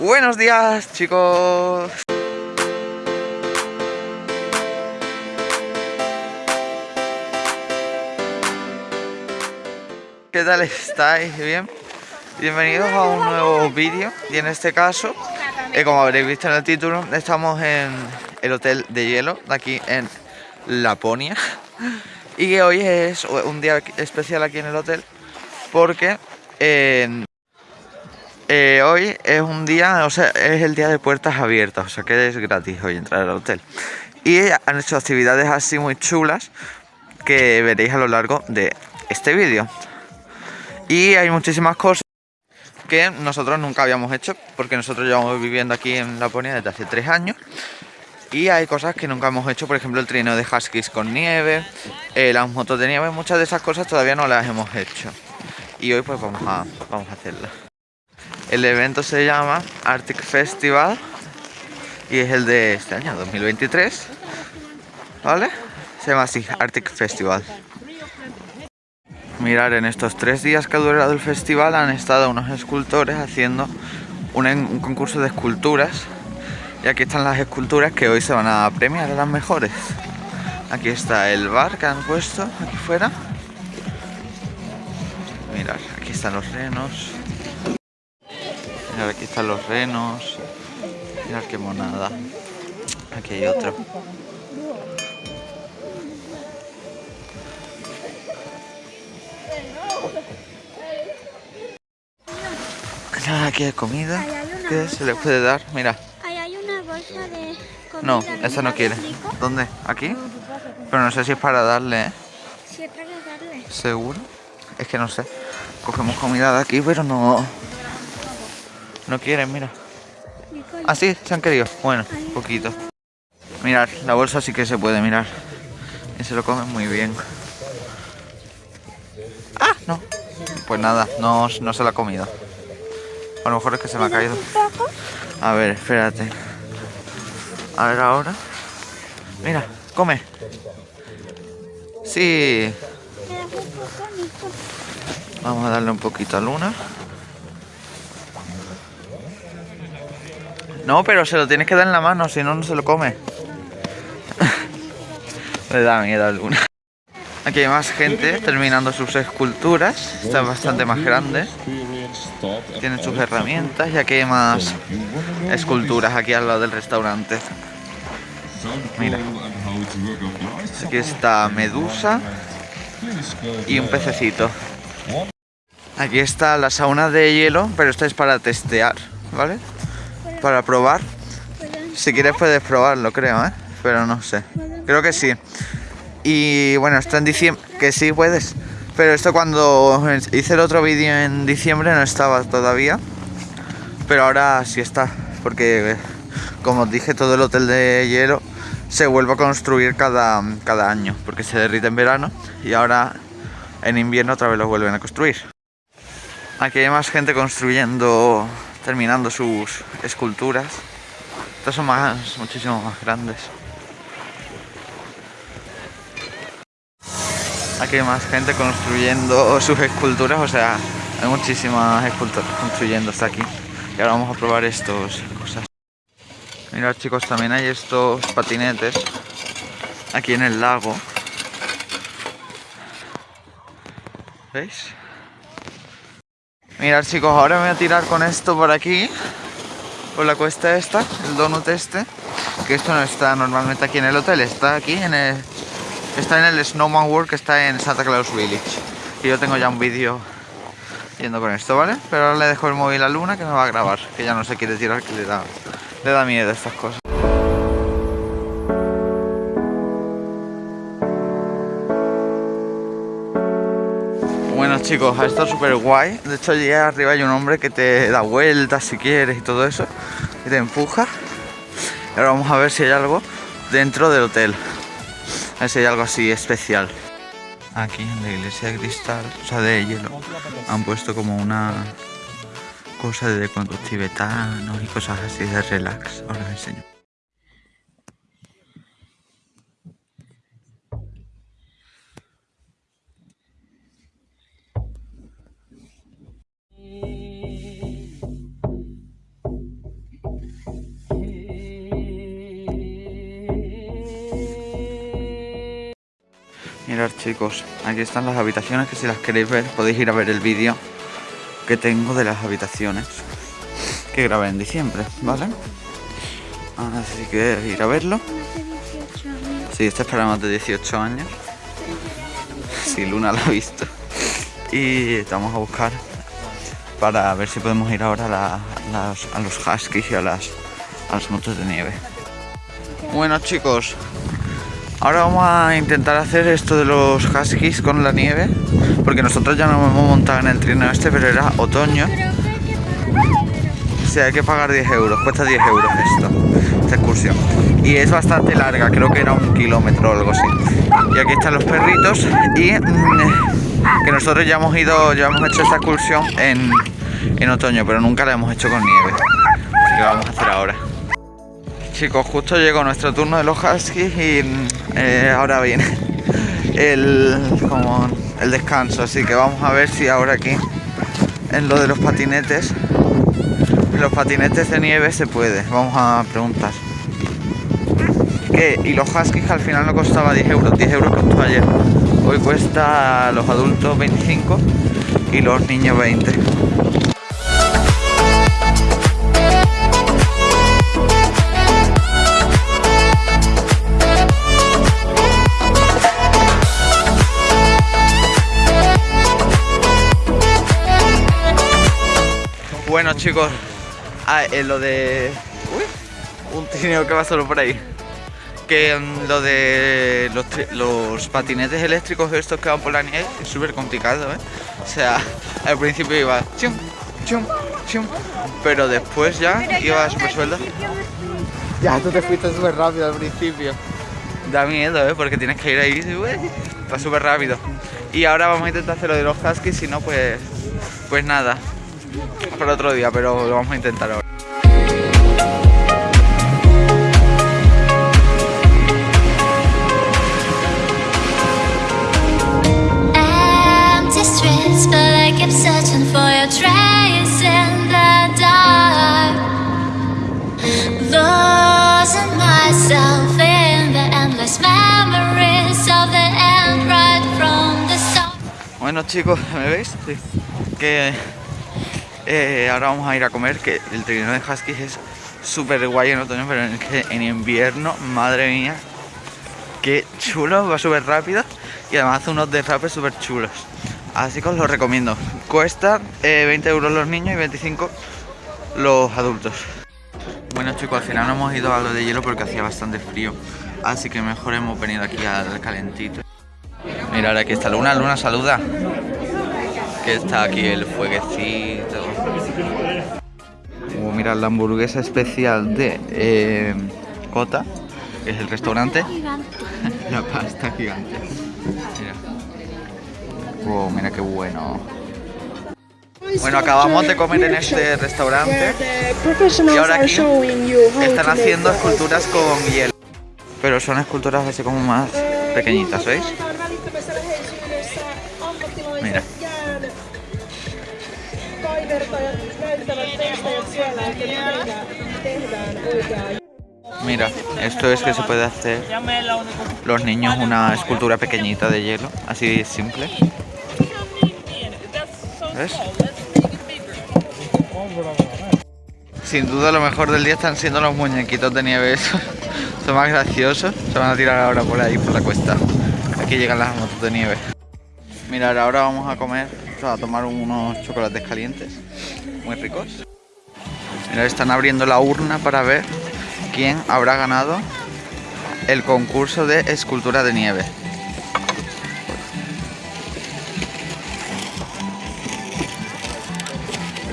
Buenos días, chicos. ¿Qué tal estáis? ¿Bien? Bienvenidos a un nuevo vídeo y en este caso, eh, como habréis visto en el título, estamos en el hotel de hielo de aquí en Laponia y hoy es un día especial aquí en el hotel porque eh, hoy es un día, o sea, es el día de puertas abiertas, o sea que es gratis hoy entrar al hotel. Y han hecho actividades así muy chulas que veréis a lo largo de este vídeo. Y hay muchísimas cosas que nosotros nunca habíamos hecho porque nosotros llevamos viviendo aquí en Laponia desde hace tres años y hay cosas que nunca hemos hecho, por ejemplo el trineo de huskies con nieve, eh, las motos de nieve, muchas de esas cosas todavía no las hemos hecho y hoy pues vamos a, vamos a hacerlas. El evento se llama Arctic Festival y es el de este año, 2023, ¿vale? Se llama así, Arctic Festival. Mirar, en estos tres días que ha durado el festival han estado unos escultores haciendo un, concurso de esculturas y aquí están las esculturas que hoy se van a premiar a las mejores. Aquí está el bar que han puesto aquí fuera. Mirar, aquí están los renos. Mirar, aquí están los renos. Mirad qué monada. Aquí hay otro. aquí hay comida. ¿Qué se le puede dar? Mira. Ahí hay una bolsa de comida. No, esa no quiere. ¿Dónde? ¿Aquí? Pero no sé si es para darle, ¿eh? Sí, es para darle. ¿Seguro? Es que no sé. Cogemos comida de aquí, pero no... No quieren, mira. ¿Ah, sí? ¿Se han querido? Bueno, poquito. Mirad, la bolsa sí que se puede mirar. Y se lo comen muy bien. ¡Ah! No. Pues nada, no, no se la ha comido. A lo mejor es que se me ha caído. A ver, espérate. A ver ahora. Mira, come. Sí. Vamos a darle un poquito a Luna. No, pero se lo tienes que dar en la mano, si no, no se lo come. Le da miedo a Luna. Aquí hay más gente terminando sus esculturas. Está bastante más grande. Tienen sus herramientas y aquí hay más esculturas aquí al lado del restaurante. Mira. Aquí está Medusa y un pececito. Aquí está la sauna de hielo, pero esta es para testear, ¿vale? Para probar. Si quieres puedes probarlo, creo, ¿eh? Pero no sé. Creo que sí. Y bueno, está en diciembre. Que sí puedes. Pero esto cuando hice el otro vídeo en diciembre no estaba todavía. Pero ahora sí está. Porque como os dije, todo el hotel de hielo se vuelve a construir cada, cada año. Porque se derrite en verano. Y ahora en invierno otra vez lo vuelven a construir. Aquí hay más gente construyendo, terminando sus esculturas. Estas son más, muchísimo más grandes. Aquí hay más gente construyendo sus esculturas, o sea, hay muchísimas esculturas construyendo hasta aquí. Y ahora vamos a probar estos cosas. Mirad chicos, también hay estos patinetes aquí en el lago. ¿Veis? Mirad chicos, ahora me voy a tirar con esto por aquí. Por la cuesta esta, el donut este. Que esto no está normalmente aquí en el hotel, está aquí en el, Está en el Snowman World que está en Santa Claus Village. Y yo tengo ya un vídeo yendo con esto, ¿vale? Pero ahora le dejo el móvil a Luna que me va a grabar, que ya no se quiere tirar, que le da, le da miedo estas cosas. Chicos, ha estado súper guay. De hecho allí arriba hay un hombre que te da vueltas si quieres y todo eso. Y te empuja. Ahora vamos a ver si hay algo dentro del hotel. A ver si hay algo así especial. Aquí en la iglesia de cristal, o sea de hielo, han puesto como una cosa de cuentos tibetanos y cosas así de relax. Ahora os enseño. Mirad chicos, aquí están las habitaciones que si las queréis ver podéis ir a ver el vídeo que tengo de las habitaciones que grabé en diciembre, ¿vale? Así que ir a verlo. Más de 18 años. Sí, este es para más de 18 años. Sí, Luna lo ha visto. Y estamos a buscar para ver si podemos ir ahora a los huskies y a las, a las motos de nieve. Bueno chicos, ahora vamos a intentar hacer esto de los huskies con la nieve. Porque nosotros ya nos hemos montado en el trineo este, pero era otoño. Creo que hay que pagar dinero. Sí, hay que pagar 10 euros, cuesta 10 euros esto, esta excursión. Y es bastante larga, creo que era un kilómetro o algo así. Y aquí están los perritos y mm, que nosotros ya hemos ido, ya hemos hecho esta excursión en, en otoño, pero nunca la hemos hecho con nieve. Así que vamos a hacer ahora. Chicos, justo llegó nuestro turno de los huskies y mm, eh, ahora viene el, como el descanso, así que vamos a ver si ahora aquí en lo de los patinetes los patinetes de nieve se puede, vamos a preguntar. Y los huskies al final no costaba 10 euros, 10 euros costó ayer. Hoy cuesta los adultos 25 y los niños 20. Chicos, ah, eh, lo de... Uy, un trineo que va solo por ahí. Que mm, lo de los, tri- los patinetes eléctricos estos que van por la nieve es súper complicado, ¿eh? O sea, al principio iba chum, chum, chum, pero después ya Pero iba súper fui. Ya, tú te fuiste súper rápido al principio. Da miedo, ¿eh? Porque tienes que ir ahí, va súper rápido. Y ahora vamos a intentar hacer lo de los huskies, si no, pues, pues nada. Para otro día, pero lo vamos a intentar ahora. Bueno chicos, ¿me veis? Sí. Que eh, ahora vamos a ir a comer, que el trineo de Huskies es súper guay en otoño, pero en, invierno, madre mía, qué chulo, va súper rápido y además hace unos derrapes súper chulos. Así que os lo recomiendo. Cuesta eh, 20 euros los niños y 25 los adultos. Bueno chicos, al final no hemos ido a lo de hielo porque hacía bastante frío. Así que mejor hemos venido aquí al calentito. Mira, ahora aquí está Luna. Luna, saluda. Que está aquí el fueguecito. Uh, mira, la hamburguesa especial de eh, Cota, que es el restaurante. La pasta gigante. Mira. Wow, mira qué bueno. Bueno, acabamos de comer en este restaurante y ahora aquí están haciendo esculturas con hielo. Pero son esculturas así como más pequeñitas, ¿veis? Mira. Mira, esto es que se puede hacer los niños una escultura pequeñita de hielo, así simple. ¿Ves? Sin duda lo mejor del día están siendo los muñequitos de nieve. Son más graciosos. Se van a tirar ahora por ahí, por la cuesta. Aquí llegan las motos de nieve. Mirad, ahora vamos a comer, a tomar unos chocolates calientes. Muy ricos. Mirad, están abriendo la urna para ver quién habrá ganado el concurso de escultura de nieve.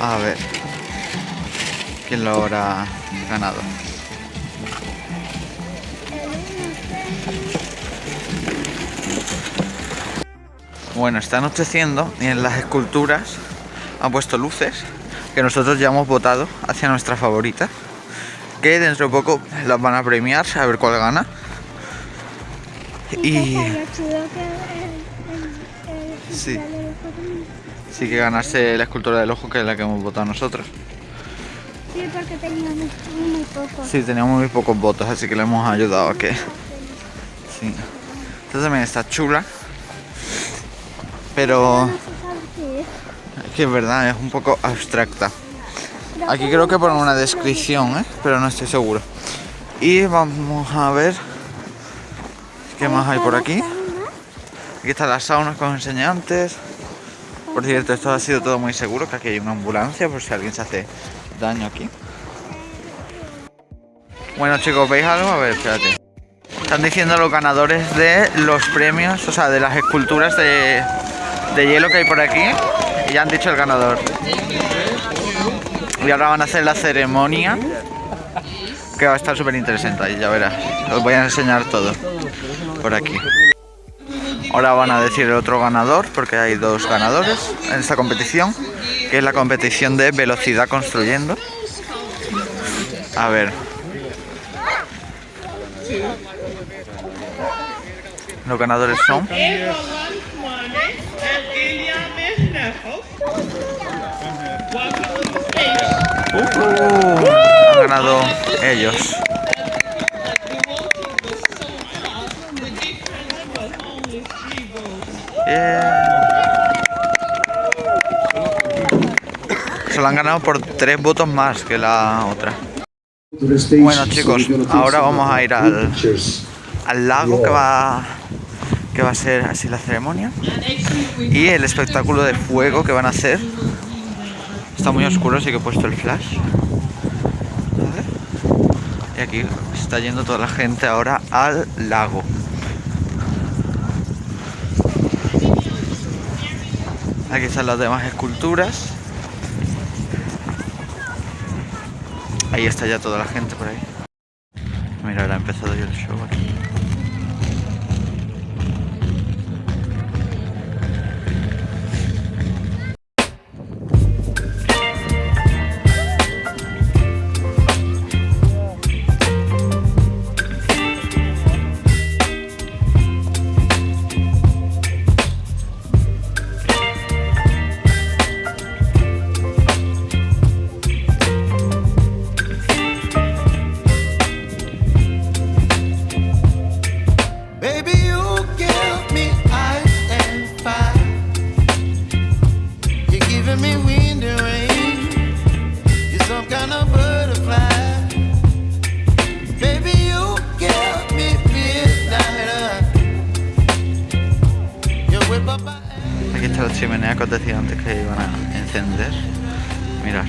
A ver. ¿Quién lo habrá ganado? Bueno, está anocheciendo y en las esculturas han puesto luces que nosotros ya hemos votado hacia nuestra favorita. Que dentro de poco las van a premiar a ver cuál gana. Y Sí. sí que ganarse la escultura del ojo que es la que hemos votado nosotros. Sí, porque teníamos muy poco. Sí, teníamos muy pocos votos, así que le hemos ayudado a que... Sí. Esta también está chula. Pero es. que es verdad, es un poco abstracta. Aquí creo que ponen una descripción, ¿eh? pero no estoy seguro. Y vamos a ver qué más hay por aquí. Aquí están las saunas que os enseñé antes. Por cierto, esto ha sido todo muy seguro, que aquí hay una ambulancia por si alguien se hace daño aquí. Bueno chicos, ¿veis algo? A ver, espérate. Están diciendo los ganadores de los premios, o sea, de las esculturas de, de hielo que hay por aquí. Y ya han dicho el ganador. Y ahora van a hacer la ceremonia. Que va a estar súper interesante ahí, ya verás. Os voy a enseñar todo por aquí. Ahora van a decir el otro ganador, porque hay dos ganadores en esta competición, que es la competición de velocidad construyendo. A ver. Los ganadores son Uh, han ganado ellos. Bien. Se lo han ganado por tres votos más que la otra. Bueno chicos, ahora vamos a ir al, Al lago que va que va a ser así la ceremonia y el espectáculo de fuego que van a hacer. Está muy oscuro, así que he puesto el flash. Y aquí está yendo toda la gente ahora al lago. Aquí están las demás esculturas. Ahí está ya toda la gente por ahí. Mira, ahora ha empezado ya el show aquí. Mirad.